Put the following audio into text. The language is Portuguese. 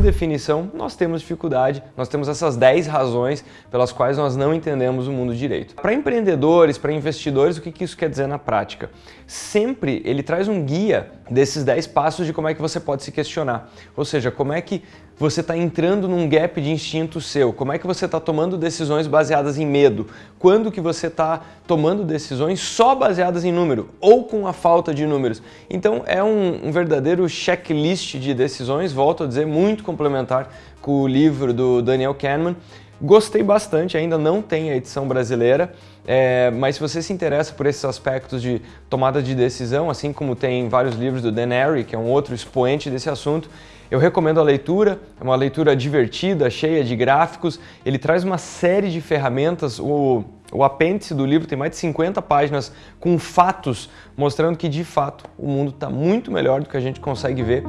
definição, nós temos dificuldade, nós temos essas 10 razões pelas quais nós não entendemos o mundo direito. Para empreendedores, para investidores, o que isso quer dizer na prática? Sempre ele traz um guia desses 10 passos de como é que você pode se questionar. Ou seja, como é que você está entrando num gap de instinto seu? Como é que você está tomando decisões baseadas em medo? Quando que você está tomando decisões só baseadas em número ou com a falta de números? Então é um, um verdadeiro checklist de decisões, volto a dizer, muito complementar com o livro do Daniel Kahneman. Gostei bastante, ainda não tem a edição brasileira, é, mas se você se interessa por esses aspectos de tomada de decisão, assim como tem vários livros do Dan Ariely, que é um outro expoente desse assunto, eu recomendo a leitura, é uma leitura divertida, cheia de gráficos, ele traz uma série de ferramentas, o, o apêndice do livro tem mais de 50 páginas com fatos, mostrando que de fato o mundo está muito melhor do que a gente consegue ver.